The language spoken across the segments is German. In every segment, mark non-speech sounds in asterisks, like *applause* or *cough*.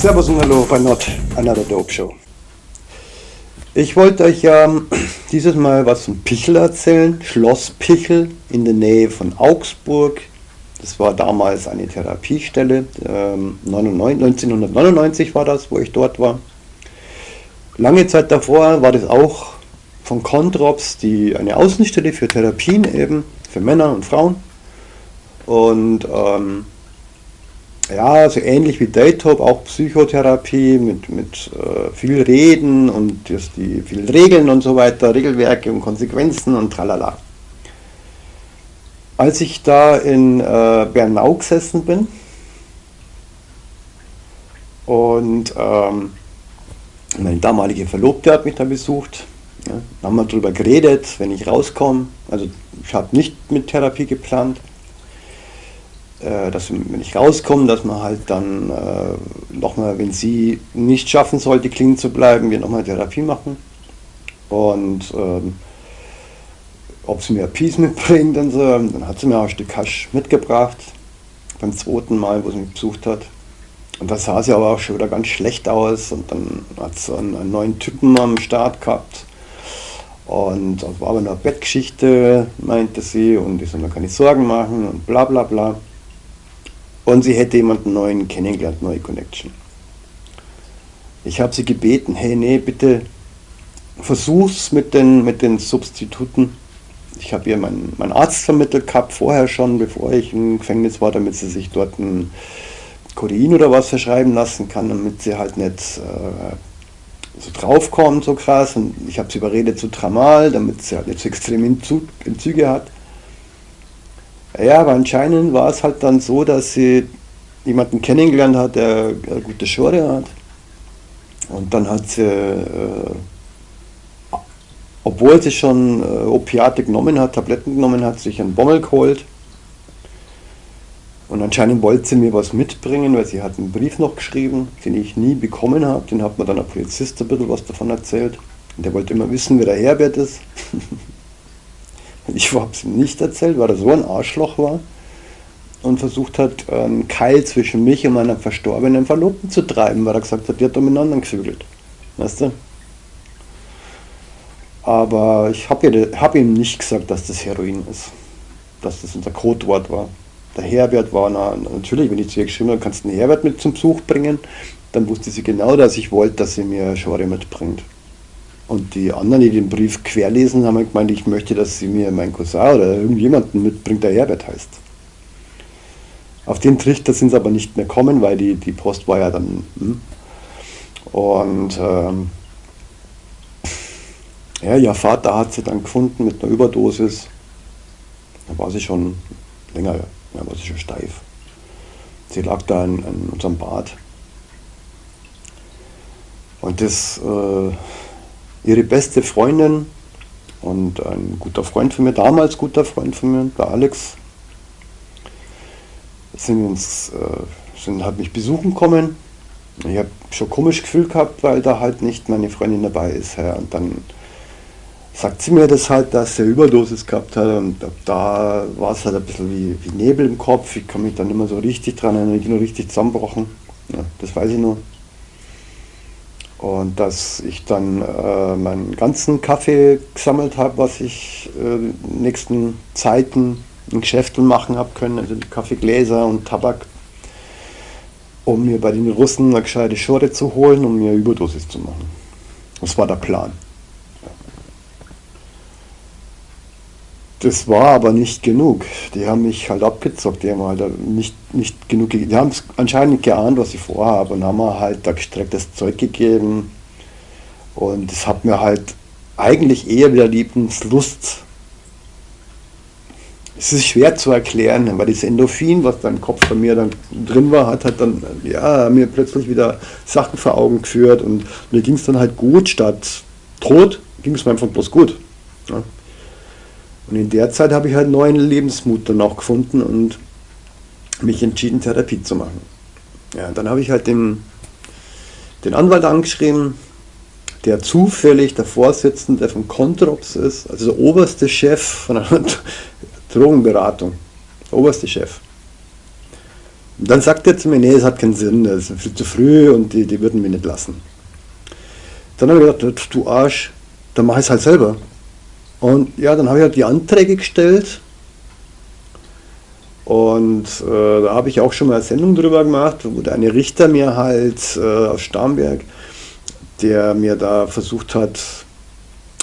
Servus und Hallo bei Not Another Dope Show. Ich wollte euch ja ähm, *clears throat* dieses Mal was von Pichel erzählen. Schloss Pichel in der Nähe von Augsburg. Das war damals eine Therapiestelle. Ähm, 1999 war das, wo ich dort war. Lange Zeit davor war das auch von Controps, die eine Außenstelle für Therapien eben, für Männer und Frauen. Und ähm, ja, so ähnlich wie Daytop, auch Psychotherapie mit, mit äh, viel Reden und das, die vielen Regeln und so weiter, Regelwerke und Konsequenzen und tralala. Als ich da in äh, Bernau gesessen bin und ähm, meine damalige Verlobte hat mich da besucht, ja, haben wir darüber geredet, wenn ich rauskomme, also ich habe nicht mit Therapie geplant, dass wenn ich rauskomme, dass man halt dann äh, nochmal, wenn sie nicht schaffen sollte, clean zu bleiben, wir nochmal Therapie machen. Und ähm, ob sie mir Peace mitbringt und so, dann hat sie mir auch ein Stück Hasch mitgebracht, beim zweiten Mal, wo sie mich besucht hat. Und da sah sie aber auch schon wieder ganz schlecht aus und dann hat sie einen, einen neuen Typen am Start gehabt. Und das war aber eine Bettgeschichte, meinte sie, und ich soll mir keine Sorgen machen und bla bla bla. Und sie hätte jemanden neuen kennengelernt, neue Connection. Ich habe sie gebeten, hey, nee, bitte versuch's mit den, mit den Substituten. Ich habe ihr meinen mein Arzt vermittelt gehabt, vorher schon, bevor ich im Gefängnis war, damit sie sich dort ein Kodein oder was verschreiben lassen kann, damit sie halt nicht äh, so draufkommt, so krass. Und ich habe sie überredet zu Tramal, damit sie halt nicht so extrem Entzüge hat. Ja, aber anscheinend war es halt dann so, dass sie jemanden kennengelernt hat, der eine gute Schore hat. Und dann hat sie, äh, obwohl sie schon äh, Opiate genommen hat, Tabletten genommen hat, sich einen Bommel geholt. Und anscheinend wollte sie mir was mitbringen, weil sie hat einen Brief noch geschrieben, den ich nie bekommen habe. Den hat mir dann der Polizist ein bisschen was davon erzählt. Und der wollte immer wissen, wer der Herbert ist. *laughs* *laughs* Ich habe es ihm nicht erzählt, weil er so ein Arschloch war und versucht hat, einen Keil zwischen mich und meinem verstorbenen Verlobten zu treiben, weil er gesagt hat, die hat miteinander gefügelt. Weißt du? Aber ich habe hab ihm nicht gesagt, dass das Heroin ist. Dass das unser Codewort war. Der Herbert war na, natürlich, wenn ich zu ihr geschrieben habe, kannst du den Herbert mit zum Besuch bringen, dann wusste sie genau, dass ich wollte, dass sie mir Schore mitbringt. Und die anderen, die den Brief querlesen, haben gemeint, ich möchte, dass sie mir mein Cousin oder irgendjemanden mitbringt, der Herbert heißt. Auf den Trichter sind sie aber nicht mehr kommen, weil die, die Post war ja dann. Hm. Und ähm, ja, ihr Vater hat sie dann gefunden mit einer Überdosis. Da war sie schon länger, ja, war sie schon steif. Sie lag da in, in unserem Bad. Und das. Äh, ihre beste Freundin und ein guter Freund von mir, damals guter Freund von mir, der Alex, sind uns, äh, sind, hat mich besuchen kommen. Ich habe schon komisch Gefühl gehabt, weil da halt nicht meine Freundin dabei ist. Ja. Und dann sagt sie mir das halt, dass er Überdosis gehabt hat und da war es halt ein bisschen wie, wie, Nebel im Kopf. Ich kann mich dann immer so richtig dran erinnern, ich bin nur richtig zusammenbrochen. Ja, das weiß ich nur. Und dass ich dann äh, meinen ganzen Kaffee gesammelt habe, was ich äh, in den nächsten Zeiten in Geschäften machen habe können, also Kaffeegläser und Tabak, um mir bei den Russen eine gescheite Schore zu holen, um mir Überdosis zu machen. Das war der Plan. Das war aber nicht genug. Die haben mich halt abgezockt, die haben halt nicht, nicht genug, die haben es anscheinend geahnt, was ich vorhabe und haben mir halt da gestrecktes Zeug gegeben. Und das hat mir halt eigentlich eher wieder Lieblingslust. Es ist schwer zu erklären, weil das Endorphin, was dann im Kopf bei mir dann drin war, hat halt dann ja, mir plötzlich wieder Sachen vor Augen geführt und mir ging es dann halt gut statt tot, ging es mir einfach bloß gut. Ja. Und in der Zeit habe ich halt neuen Lebensmut dann auch gefunden und mich entschieden, Therapie zu machen. Ja, dann habe ich halt den, den Anwalt angeschrieben, der zufällig der Vorsitzende von Controps ist, also der oberste Chef von einer *laughs* Drogenberatung. Der oberste Chef. Und dann sagt er zu mir, nee, es hat keinen Sinn, das ist viel zu früh und die, die würden mich nicht lassen. Dann habe ich gedacht, du Arsch, dann mache ich es halt selber. Und ja, dann habe ich halt die Anträge gestellt und äh, da habe ich auch schon mal eine Sendung drüber gemacht, wo der eine Richter mir halt äh, aus Starnberg, der mir da versucht hat,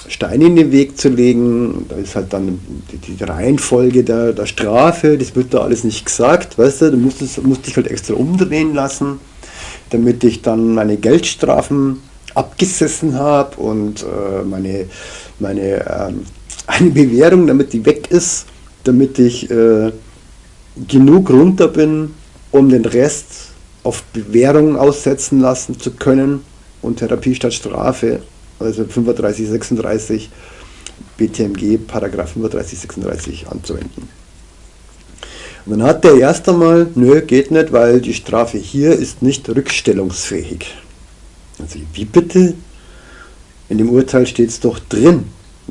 Steine in den Weg zu legen. Da ist halt dann die, die Reihenfolge der, der, Strafe, das wird da alles nicht gesagt, weißt du, du musst, es, musst dich halt extra umdrehen lassen, damit ich dann meine Geldstrafen abgesessen habe und äh, meine, meine ähm, *laughs* eine Bewährung, damit die weg ist, damit ich äh, genug runter bin, um den Rest auf Bewährung aussetzen lassen zu können und Therapie statt Strafe also 35, 36 BTMG, Paragraph 35, 36 anzuwenden. Und dann hat der erst einmal, nö, geht nicht, weil die Strafe hier ist nicht rückstellungsfähig. Also wie bitte? In dem Urteil steht es doch drin.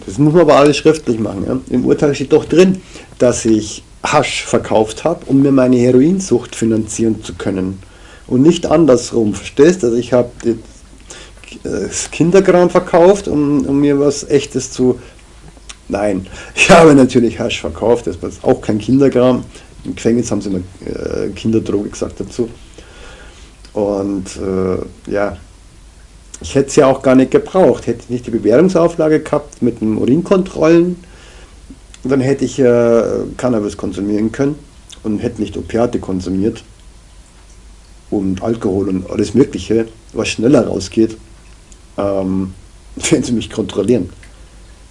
Das muss man aber alles schriftlich machen. Ja? Im Urteil steht doch drin, dass ich Hasch verkauft habe, um mir meine Heroinsucht finanzieren zu können. Und nicht andersrum, verstehst du? Also ich habe Kinderkram verkauft, um, um mir was echtes zu... Nein, ich *laughs* habe natürlich Hasch verkauft, das war auch kein Kinderkram. Im Gefängnis haben sie immer äh, Kinderdroge gesagt dazu. Und äh, ja, ich hätte es ja auch gar nicht gebraucht. Hätte ich nicht die Bewährungsauflage gehabt mit den Urinkontrollen, dann hätte ich äh, Cannabis konsumieren können und hätte nicht Opiate konsumiert und Alkohol und alles Mögliche, was schneller rausgeht ähm, *laughs* werden sie mich kontrollieren.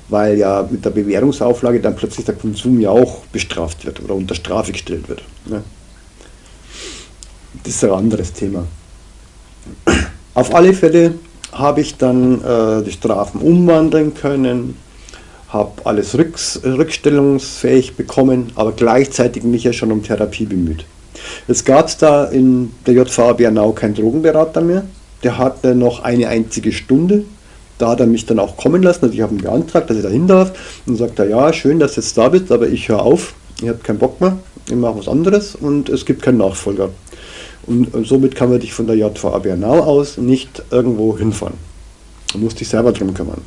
Weil ja mit der Bewährungsauflage dann plötzlich der Konsum ja auch bestraft wird oder unter Strafe gestellt wird. Ne? Das ist ein anderes Thema. *clears throat* Auf alle Fälle habe ich dann äh, die Strafen umwandeln können, habe alles rücks, rückstellungsfähig bekommen, aber gleichzeitig mich ja schon um Therapie bemüht. Es gab da in der JVA Bernau keinen Drogenberater mehr, der hatte noch eine einzige Stunde. Da hat er mich dann auch kommen lassen. Also ich habe ihn beantragt, dass ich da hin darf. Und sagt er, ja, schön, dass du jetzt da bist, aber ich höre auf. Ich habe keinen Bock mehr. Ich mache was anderes und es gibt keinen Nachfolger. Und, somit kann man dich von der JVA Bernau aus nicht irgendwo hinfahren. Du musst dich selber drum kümmern.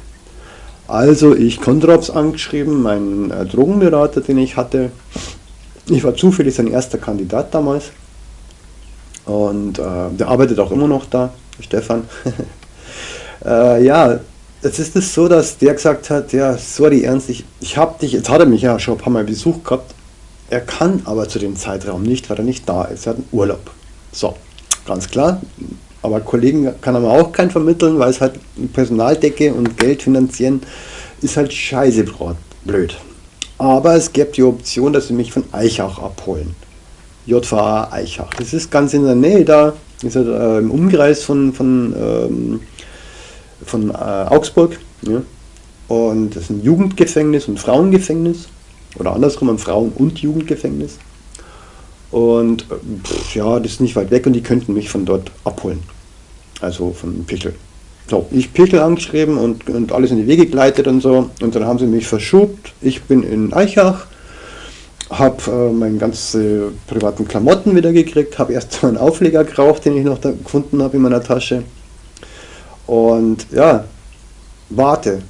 Also ich Kondraps angeschrieben, meinen äh, Drogenberater, den ich hatte. Ich war zufällig sein erster Kandidat damals. Und äh, der arbeitet auch immer noch da. Stefan. *laughs* äh, ja, jetzt ist es so, dass der gesagt hat, ja, sorry, Ernst, ich, ich habe dich, jetzt hat er mich ja schon ein paar Mal besucht gehabt, er kann aber zu dem Zeitraum nicht, weil er nicht da ist, er hat einen Urlaub. So, ganz klar, aber Kollegen kann er mir auch keinen vermitteln, weil es halt Personaldecke und Geld finanzieren ist halt scheiße blöd. Aber es gibt die Option, dass sie mich von Eichach abholen. JVA Eichach. Das ist ganz in der Nähe da, ist halt, äh, im Umkreis von, von, ähm, von äh, Augsburg. Ja. Und das ist ein Jugendgefängnis und Frauengefängnis. Oder andersrum, ein Frauen- und Jugendgefängnis. Und äh, pff, ja, das ist nicht weit weg und die könnten mich von dort abholen. Also von Pichel. So, ich Pichel angeschrieben und, und alles in die Wege geleitet und so. Und dann haben sie mich verschubt. Ich bin in Eichach habe äh, meine ganzen privaten Klamotten wieder gekriegt, habe erst *laughs* so einen Aufleger geraucht, den ich noch da gefunden habe in meiner Tasche. Und ja, warte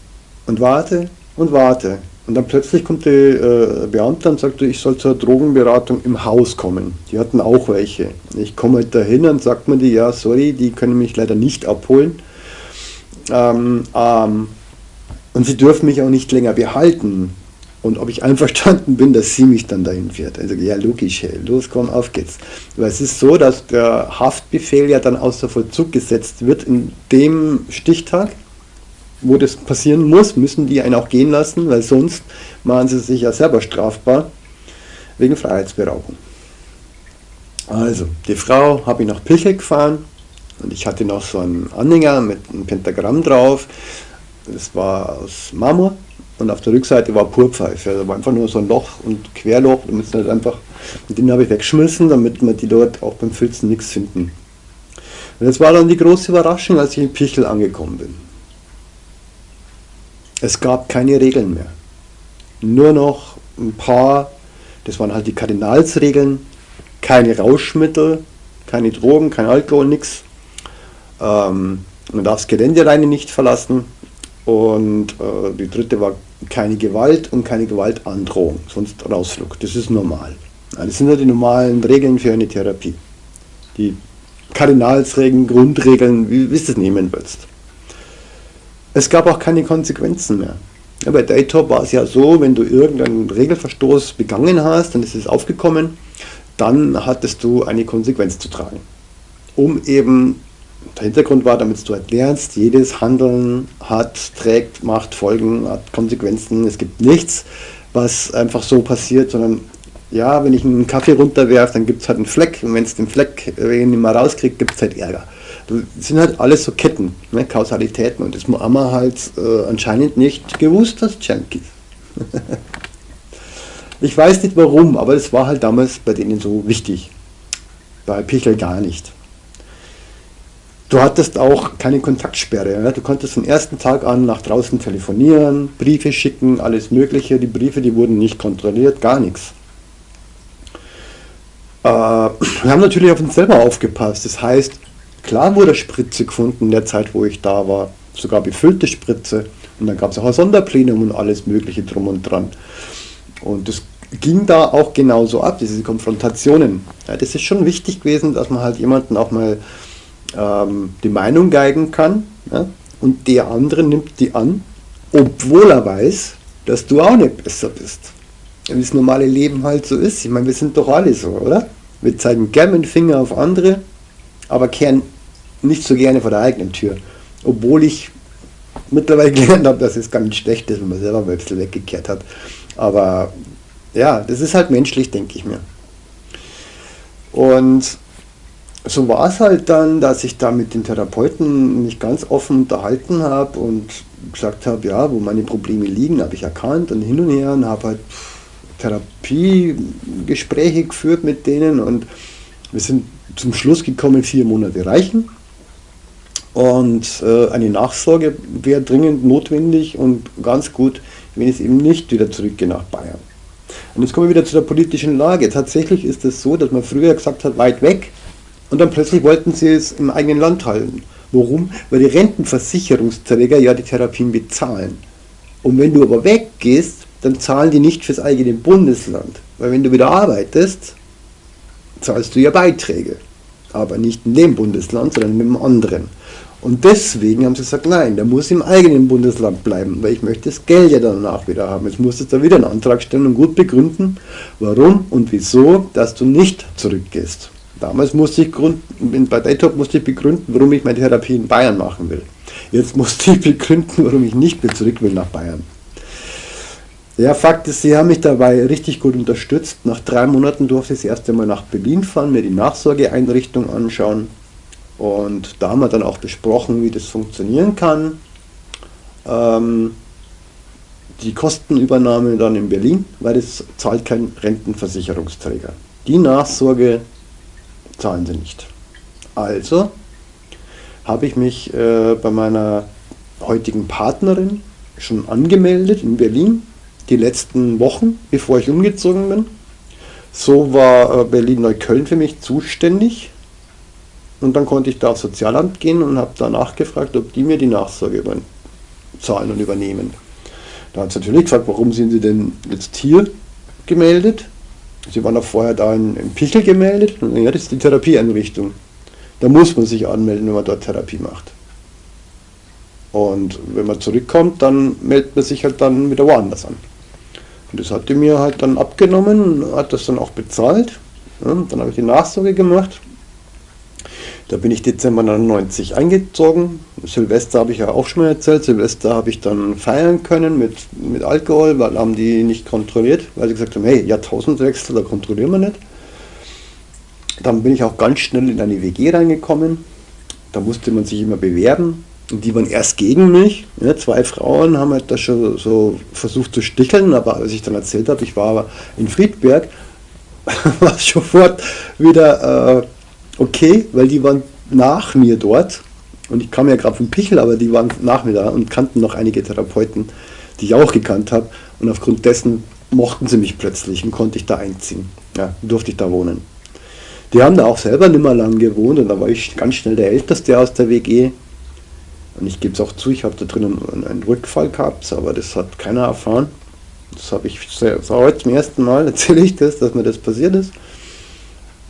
und warte und warte. Und dann plötzlich kommt die äh, Beamte und sagt, ich soll zur Drogenberatung im Haus kommen. Die hatten auch welche. Ich komme halt dahin und sagt mir die, ja, sorry, die können mich leider nicht abholen. Ähm, ähm, und sie dürfen mich auch nicht länger behalten und ob ich *laughs* einverstanden bin, dass sie mich dann dahin fährt. Also ja, logisch, hey, los, komm, auf geht's. Weil es ist so, dass der Haftbefehl ja dann außer Vollzug gesetzt wird in dem Stichtag, wo das passieren muss, müssen die einen auch gehen lassen, weil sonst machen sie sich ja selber strafbar wegen Freiheitsberaubung. Also, die Frau habe ich nach Pilche gefahren und ich hatte noch so einen Anhänger mit einem Pentagramm drauf. Das war aus Marmor und auf der Rückseite war Purpfeife. Also war einfach nur so ein Loch und Querloch, damit es nicht einfach. Und den habe ich weggeschmissen, damit man die dort auch beim Filzen nichts finden. Und jetzt war dann die große Überraschung, als ich in Pichel angekommen bin. Es gab keine Regeln mehr. Nur noch ein paar, das waren halt die Kardinalsregeln, keine Rauschmittel, keine Drogen, kein Alkohol, nichts. Ähm, man darf das Geländereine nicht verlassen. Und äh, die dritte war keine Gewalt und keine Gewaltandrohung, sonst Rausflug. Das ist normal. Das sind ja die normalen Regeln für eine Therapie. Die Kardinalsregeln, Grundregeln, wie, wie du es nehmen willst. Es gab auch keine Konsequenzen mehr. Ja, bei Daytop war es ja so, wenn du irgendeinen Regelverstoß begangen hast, dann ist es aufgekommen, dann hattest du eine Konsequenz zu tragen. Um eben, der Hintergrund war, damit du halt lernst, jedes Handeln hat, trägt, macht Folgen, hat Konsequenzen. Es gibt nichts, was einfach so passiert, sondern ja, wenn ich einen Kaffee runterwerfe, dann gibt es halt einen Fleck und wenn es den Fleck nicht mal rauskriegt, gibt es halt Ärger. Das sind halt alles so Ketten, ne, Kausalitäten und das haben wir halt äh, anscheinend nicht gewusst, das Junkies. *laughs* ich weiß nicht warum, aber es war halt damals bei denen so wichtig. Bei Pichel gar nicht. Du hattest auch keine Kontaktsperre. Ne? Du konntest vom ersten Tag an nach draußen telefonieren, Briefe schicken, alles Mögliche. Die Briefe, die wurden nicht kontrolliert, gar nichts. Äh, *clears throat* wir haben natürlich auf uns selber aufgepasst. Das heißt, klar wurde Spritze gefunden in der Zeit, wo ich da war, sogar befüllte Spritze. Und dann gab es auch ein Sonderplenum und alles Mögliche drum und dran. Und das ging da auch genauso ab, diese Konfrontationen. Ja, das ist schon wichtig gewesen, dass man halt jemanden auch mal ähm, die Meinung geigen kann. Ja? Und der andere nimmt die an, obwohl er weiß, dass du auch nicht besser bist wie das normale Leben halt so ist. Ich meine, wir sind doch alle so, oder? Wir zeigen gerne den Finger auf andere, aber kehren nicht so gerne vor der eigenen Tür. Obwohl ich mittlerweile *laughs* gelernt habe, dass es ganz schlecht ist, wenn man selber mal ein bisschen weggekehrt hat. Aber ja, das ist halt menschlich, denke ich mir. Und so war es halt dann, dass ich da mit den Therapeuten mich ganz offen unterhalten habe und gesagt habe, ja, wo meine Probleme liegen, habe ich erkannt und hin und her und habe halt Therapiegespräche geführt mit denen und wir sind zum Schluss gekommen, vier Monate reichen. Und äh, eine Nachsorge wäre dringend notwendig und ganz gut, wenn es eben nicht wieder zurückgehe nach Bayern. Und jetzt kommen wir wieder zu der politischen Lage. Tatsächlich ist es so, dass man früher gesagt hat, weit weg, und dann plötzlich wollten sie es im eigenen Land halten. Warum? Weil die Rentenversicherungsträger ja die Therapien bezahlen. Und wenn du aber weggehst, dann zahlen die nicht fürs eigene Bundesland. Weil wenn du wieder arbeitest, zahlst du ja Beiträge. Aber nicht in dem Bundesland, sondern in einem anderen. Und deswegen haben sie gesagt, nein, der muss im eigenen Bundesland bleiben, weil ich möchte das Geld ja danach wieder haben. Jetzt musst du da wieder einen Antrag stellen und gut begründen, warum und wieso, dass du nicht zurückgehst. Damals musste ich gründen, bei Daytop musste ich begründen, warum ich meine Therapie in Bayern machen will. Jetzt musste ich *laughs* begründen, warum ich nicht mehr zurück will nach Bayern. Ja, Fakt ist, sie haben mich dabei richtig gut unterstützt. Nach drei Monaten durfte ich das erste Mal nach Berlin fahren, mir die Nachsorgeeinrichtung anschauen. Und da haben wir dann auch besprochen, wie das funktionieren kann. Ähm, die Kostenübernahme dann in Berlin, weil das zahlt kein Rentenversicherungsträger. Die Nachsorge zahlen sie nicht. Also habe ich mich äh, bei meiner heutigen Partnerin schon angemeldet in Berlin die letzten Wochen, bevor ich umgezogen bin. So war äh, Berlin-Neukölln für mich zuständig. Und dann konnte ich da aufs Sozialamt gehen und habe da nachgefragt, ob die mir die Nachsorge zahlen und übernehmen. Da hat sie natürlich gefragt, warum sind Sie denn jetzt hier gemeldet? Sie waren auch vorher da in, in Pichel gemeldet. Und ja, das ist die Therapieeinrichtung. Da muss man sich anmelden, wenn man dort Therapie macht. Und wenn man zurückkommt, dann meldet man sich halt dann wieder woanders an. Und das hat die mir halt dann abgenommen, hat das dann auch bezahlt. Ja, dann habe ich die Nachsorge gemacht. Da bin ich Dezember 99 eingezogen. Silvester habe ich ja auch schon mal erzählt. Silvester habe ich dann feiern können mit, mit Alkohol, weil haben die nicht kontrolliert, weil sie gesagt haben, hey, Jahrtausendwechsel, da kontrollieren wir nicht. Dann bin ich auch ganz schnell in eine WG reingekommen. Da musste man sich immer bewerben. Und die waren erst gegen mich. Ja, zwei Frauen haben halt das schon so versucht zu sticheln, aber als ich dann erzählt habe, ich war in Friedberg, *laughs* war es sofort wieder äh, okay, weil die waren nach mir dort. Und ich kam ja gerade vom Pichel, aber die waren nach mir da und kannten noch einige Therapeuten, die ich auch gekannt habe. Und aufgrund dessen mochten sie mich plötzlich und konnte ich da einziehen. Ja, durfte ich da wohnen. Die haben da auch selber nicht mehr lang gewohnt und da war ich ganz schnell der Älteste aus der WG. Und ich gebe es auch zu, ich habe da drinnen einen Rückfall gehabt, aber das hat keiner erfahren. Das habe ich das heute zum ersten Mal, *laughs* erzähle ich das, dass mir das passiert ist.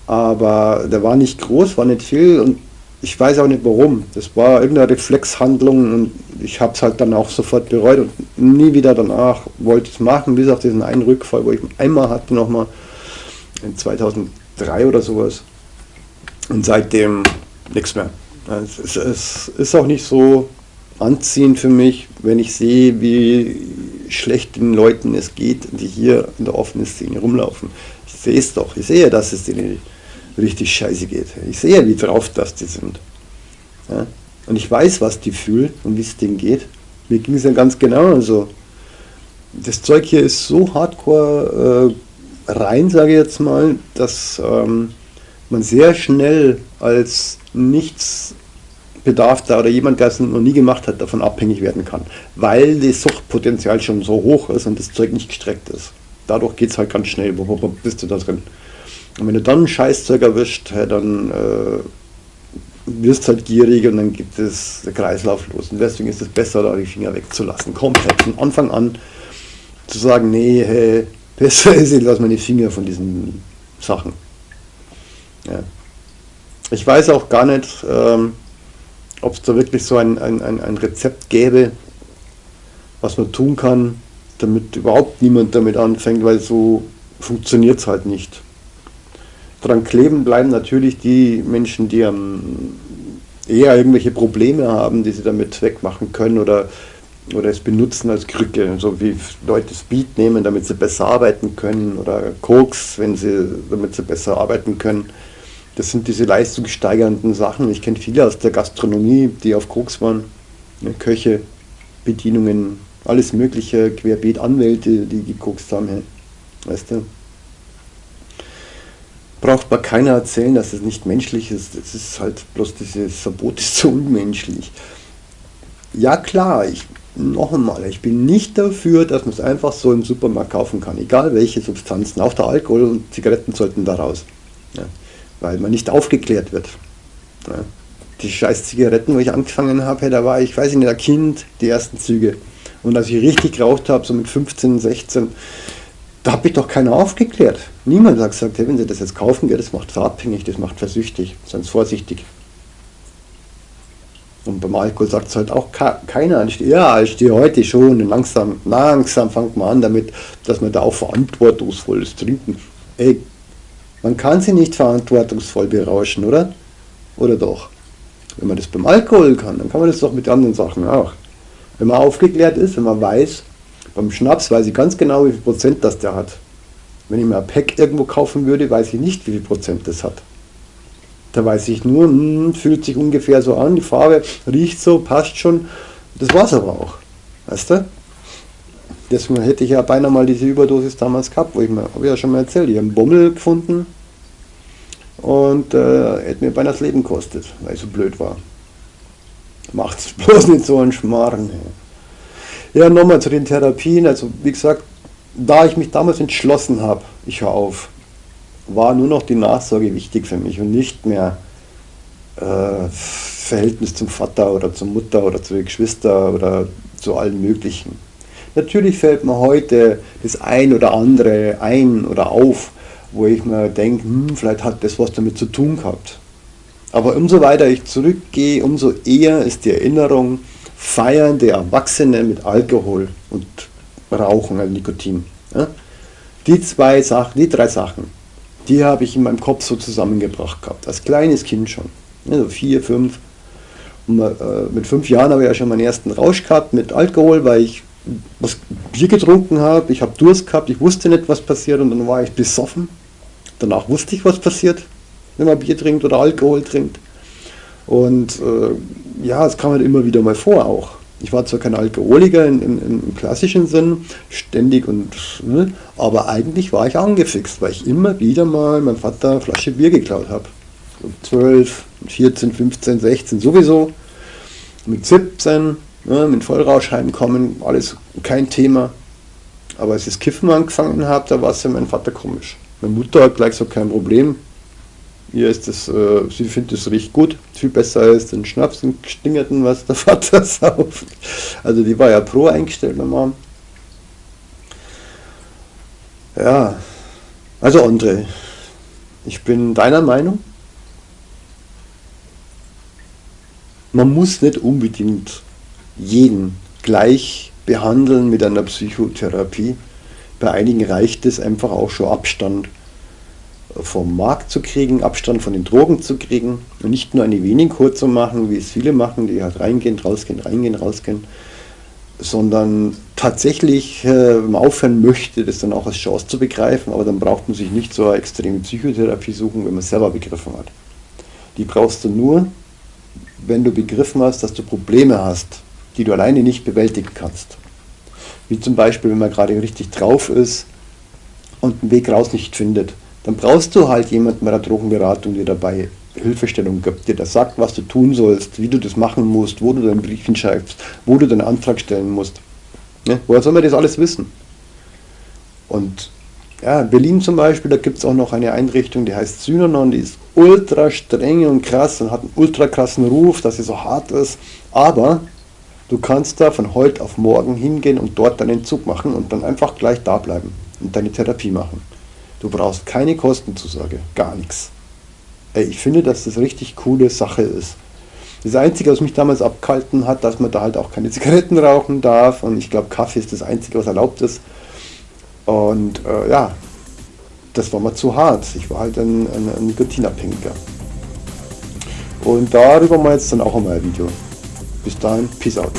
Aber der war nicht groß, war nicht viel und ich weiß auch nicht warum. Das war irgendeine Reflexhandlung und ich habe es halt dann auch sofort bereut und nie wieder danach wollte ich es machen, bis auf diesen einen Rückfall, wo ich einmal hatte nochmal in 2003 oder sowas. Und seitdem nichts mehr. Es, es ist auch nicht so anziehend für mich, wenn ich sehe, wie schlecht den Leuten es geht, die hier in der offenen Szene rumlaufen. Ich sehe es doch, ich sehe, dass es denen richtig scheiße geht. Ich sehe, wie drauf das die sind. Ja? Und ich weiß, was die fühlen und wie es denen geht. Mir ging es ja ganz genau. Also, das Zeug hier ist so hardcore äh, rein, sage ich jetzt mal, dass ähm, man sehr schnell als nichts Bedarfter oder jemand, der es noch nie gemacht hat, davon abhängig werden kann. Weil das Suchtpotenzial schon so hoch ist und das Zeug nicht gestreckt ist. Dadurch geht es halt ganz schnell. Bist du da drin? Und wenn du dann ein Scheißzeug erwischt, dann äh, wirst halt gierig und dann gibt es der Kreislauf los. Und deswegen ist es besser, da die Finger wegzulassen. Komplett von Anfang an zu sagen, nee, hey, *laughs* besser ist, ich lasse meine Finger von diesen Sachen. Ja. Ich weiß auch gar nicht, ähm, ob es da wirklich so ein, ein, ein, ein Rezept gäbe, was man tun kann, damit überhaupt niemand damit anfängt, weil so funktioniert es halt nicht. Dran kleben bleiben natürlich die Menschen, die eher irgendwelche Probleme haben, die sie damit wegmachen können oder, oder es benutzen als Krücke, so wie Leute Speed nehmen, damit sie besser arbeiten können oder Koks, wenn sie, damit sie besser arbeiten können. Das sind diese leistungssteigernden Sachen. Ich kenne viele aus der Gastronomie, die auf Koks waren, ne, Köche, Bedienungen, alles mögliche, querbeet Anwälte, die gekokst haben. Weißt du? Braucht man keiner erzählen, dass es nicht menschlich ist. Es ist halt bloß dieses Verbot ist so unmenschlich. Ja klar, ich noch einmal, ich bin nicht dafür, dass man es einfach so im Supermarkt kaufen kann, egal welche Substanzen, auch der Alkohol und Zigaretten sollten da raus, ja, weil man nicht aufgeklärt wird. Ja. Die scheiß Zigaretten, wo ich angefangen habe, da war ich, weiß ich nicht, ein Kind, die ersten Züge. Und als ich richtig geraucht habe, so mit 15, 16, da habe ich doch keiner aufgeklärt. Niemand hat gesagt, hey, wenn Sie das jetzt kaufen, das macht verabhängig, das macht versüchtig, seien Sie vorsichtig. Und beim Alkohol sagt es halt auch keiner. Ja, ich stehe heute schon und langsam, langsam fängt man an damit, dass man da auch verantwortungsvolles Trinken. Ey, man kann sie nicht verantwortungsvoll berauschen, oder? Oder doch? Wenn man das beim Alkohol kann, dann kann man das doch mit anderen Sachen auch. Wenn man aufgeklärt ist, wenn man weiß, beim Schnaps weiß ich ganz genau, wie viel Prozent das der hat. Wenn ich mir ein Pack irgendwo kaufen würde, weiß ich nicht, wie viel Prozent das hat. Da weiß ich nur, hm, fühlt sich ungefähr so an, die Farbe riecht so, passt schon. Das war es aber auch. Weißt du? Deswegen hätte ich ja beinahe mal diese Überdosis damals gehabt, wo ich mir, habe ich ja schon mal erzählt, ich habe einen Bummel gefunden und äh, hätte mir beinahe das Leben gekostet, weil ich so blöd war. Macht's bloß nicht so einen Schmarrn. Hey. Ja, nochmal zu den Therapien. Also wie gesagt, da ich mich damals entschlossen habe, ich höre auf, war nur noch die Nachsorge wichtig für mich und nicht mehr äh, Verhältnis zum Vater oder zur Mutter oder zu den Geschwistern oder zu allen möglichen. Natürlich fällt mir heute das ein oder andere ein oder auf, wo ich mir denke, hm, vielleicht hat das was damit zu tun gehabt. Aber umso weiter ich zurückgehe, umso eher ist die Erinnerung, feiernde Erwachsene mit Alkohol und Rauchen, also Nikotin. Ja? Die zwei Sachen, die drei Sachen, die habe ich in meinem Kopf so zusammengebracht gehabt, als kleines Kind schon. Also vier, fünf. Und, äh, mit fünf Jahren habe ich ja schon meinen ersten Rausch gehabt mit Alkohol, weil ich was Bier getrunken habe, ich habe Durst gehabt, ich wusste nicht, was passiert und dann war ich besoffen. Danach wusste ich, was passiert, wenn man Bier trinkt oder Alkohol trinkt. Und äh, ja, es kam halt immer wieder mal vor auch. Ich war zwar kein Alkoholiker in, in, im klassischen Sinn, ständig und, ne, aber eigentlich war ich angefixt, weil ich immer wieder mal meinem Vater eine Flasche Bier geklaut habe. So 12, 14, 15, 16 sowieso. Mit 17, ne, mit Vollrausch heimkommen, alles kein Thema. Aber als ich das Kiffen angefangen habe, da war es ja mein Vater komisch. Meine Mutter hat gleich so kein Problem, Ihr ist das, äh, sie findet es riecht gut, viel besser als den Schnaps und Stingerten, was der *laughs* Vater sauft. Also die war ja pro eingestellt, meine. Ja, also André, ich bin deiner Meinung. Man muss nicht unbedingt jeden gleich behandeln mit einer Psychotherapie. Bei einigen reicht es einfach auch schon Abstand vom Markt zu kriegen, Abstand von den Drogen zu kriegen und nicht nur eine wenig kurz zu machen, wie es viele machen, die halt reingehen, rausgehen, reingehen, rausgehen, sondern tatsächlich äh, aufhören möchte, das dann auch als Chance zu begreifen, aber dann braucht man sich nicht so eine extreme Psychotherapie suchen, wenn man es selber begriffen hat. Die brauchst du nur, wenn du begriffen hast, dass du Probleme hast, die du alleine nicht bewältigen kannst. Wie zum Beispiel, wenn man gerade richtig drauf ist und einen Weg raus nicht findet dann brauchst du halt jemanden bei der Drogenberatung, der dabei Hilfestellung gibt, der das sagt, was du tun sollst, wie du das machen musst, wo du deinen Brief hinschreibst, wo du deinen Antrag stellen musst. Ne? Woher soll man das alles wissen? Und ja, in Berlin zum Beispiel, da gibt es auch noch eine Einrichtung, die heißt Synanon, die ist ultra streng und krass und hat einen ultra krassen Ruf, dass sie so hart ist. Aber du kannst da von heute auf morgen hingehen und dort deinen Zug machen und dann einfach gleich da bleiben und deine Therapie machen. Du brauchst keine Kostenzusage, gar nichts. Ich finde, dass das richtig coole Sache ist. Das Einzige, was mich damals abgehalten hat, dass man da halt auch keine *laughs* Zigaretten rauchen darf und ich glaube, Kaffee ist das Einzige, was erlaubt ist. Und äh, ja, das war mir zu hart. Ich war halt ein, ein, ein Nikotinabhängiger. Und darüber mal jetzt dann auch einmal ein Video. Bis dahin, Peace out.